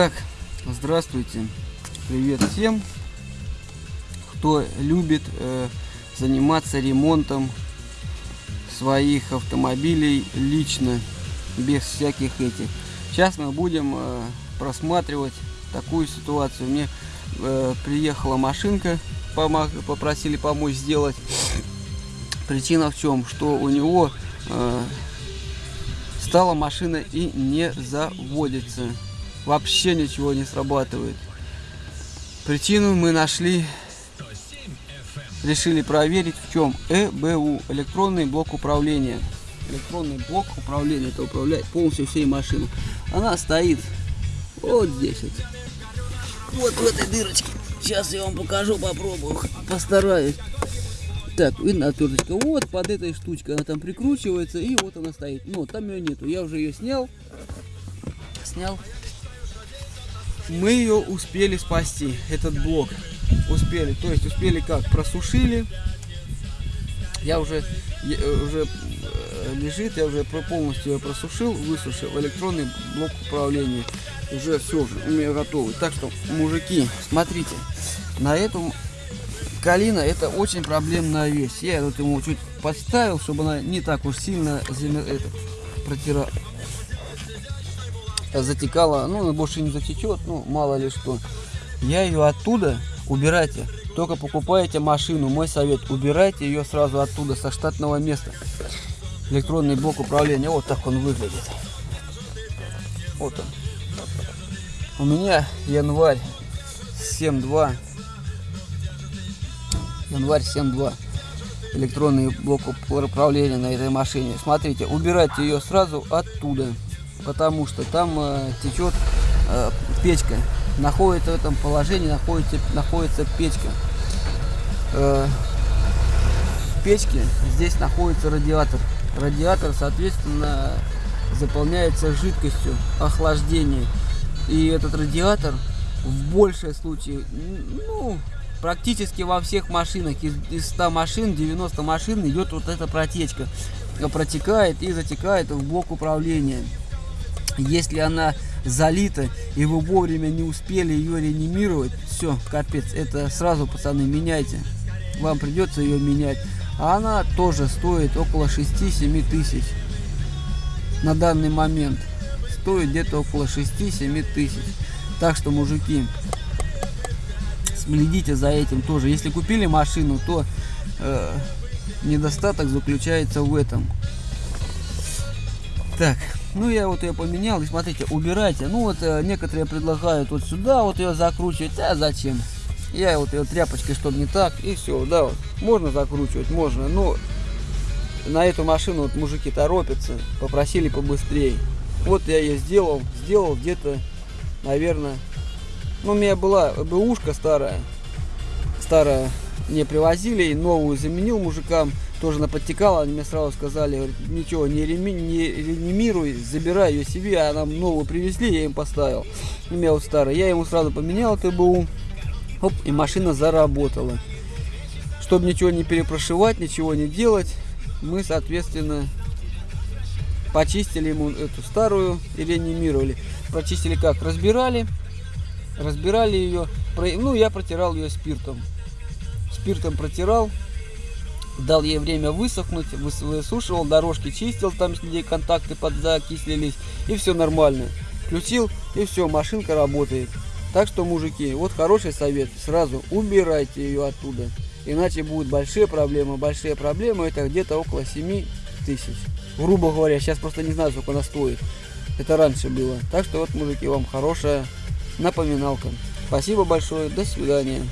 Итак, здравствуйте, привет всем, кто любит э, заниматься ремонтом своих автомобилей лично, без всяких этих. Сейчас мы будем э, просматривать такую ситуацию. Мне э, приехала машинка, попросили помочь сделать. Причина в чем? Что у него э, стала машина и не заводится. Вообще ничего не срабатывает. Причину мы нашли, решили проверить в чем. ЭБУ, электронный блок управления. Электронный блок управления, это управляет полностью всей машиной. Она стоит вот здесь вот. Вот в этой дырочке. Сейчас я вам покажу, попробую, постараюсь. Так, видно отверточка. Вот под этой штучкой она там прикручивается, и вот она стоит. Но там ее нету. Я уже ее снял. Снял. Мы ее успели спасти, этот блок. Успели. То есть успели как? Просушили. Я уже, я, уже э, лежит, я уже полностью ее просушил, высушил. Электронный блок управления. Уже все, уже у меня готовый. Так что, мужики, смотрите. На этом Калина это очень проблемная вещь. Я вот ему чуть подставил, чтобы она не так уж сильно это, протира... затекала. Ну, она больше не затечет, ну, мало ли что. Я ее оттуда убирайте. Только покупаете машину, мой совет, убирайте ее сразу оттуда, со штатного места. Электронный блок управления, вот так он выглядит. Вот он. У меня январь 7.2 январь 7.2 электронный блок управления на этой машине. Смотрите, убирайте ее сразу оттуда, потому что там э, течет э, печка. Находится в этом положении, находится, находится печка. Э, в печке здесь находится радиатор. Радиатор, соответственно, заполняется жидкостью охлаждения. И этот радиатор в большей случае, ну, практически во всех машинах, из, из 100 машин, 90 машин идет вот эта протечка. Протекает и затекает в блок управления. Если она залита, и вы вовремя не успели ее реанимировать, все, капец, это сразу, пацаны, меняйте. Вам придется ее менять. А она тоже стоит около 6-7 тысяч на данный момент. Стоит где-то около 6-7 тысяч. Так что, мужики, следите за этим тоже. Если купили машину, то э, недостаток заключается в этом. Так, ну я вот ее поменял, и смотрите, убирайте. Ну вот э, некоторые предлагают вот сюда вот ее закручивать, а зачем? Я вот ее тряпочкой, чтобы не так, и все, да, вот. можно закручивать, можно, но на эту машину вот мужики торопятся, попросили побыстрее. Вот я ее сделал, сделал где-то, наверное, ну, у меня была бэушка старая. Старая не привозили, новую заменил мужикам. Тоже она подтекала, они мне сразу сказали, ничего, не, реми, не реанимируй, забирай ее себе, а нам новую привезли, я им поставил. У меня вот старая. Я ему сразу поменял эту БУ. Оп, и машина заработала. Чтобы ничего не перепрошивать, ничего не делать, мы, соответственно, почистили ему эту старую и реанимировали. Прочистили как? Разбирали, разбирали ее. Ну, я протирал ее спиртом. Спиртом протирал, дал ей время высохнуть, высушивал, дорожки чистил, там где контакты подзакислились, и все нормально. Включил, и все, машинка работает. Так что, мужики, вот хороший совет, сразу убирайте ее оттуда. Иначе будут большие проблемы. Большие проблемы это где-то около 7 тысяч. Грубо говоря, сейчас просто не знаю, сколько она стоит. Это раньше было. Так что вот, мужики, вам хорошая напоминалка. Спасибо большое, до свидания.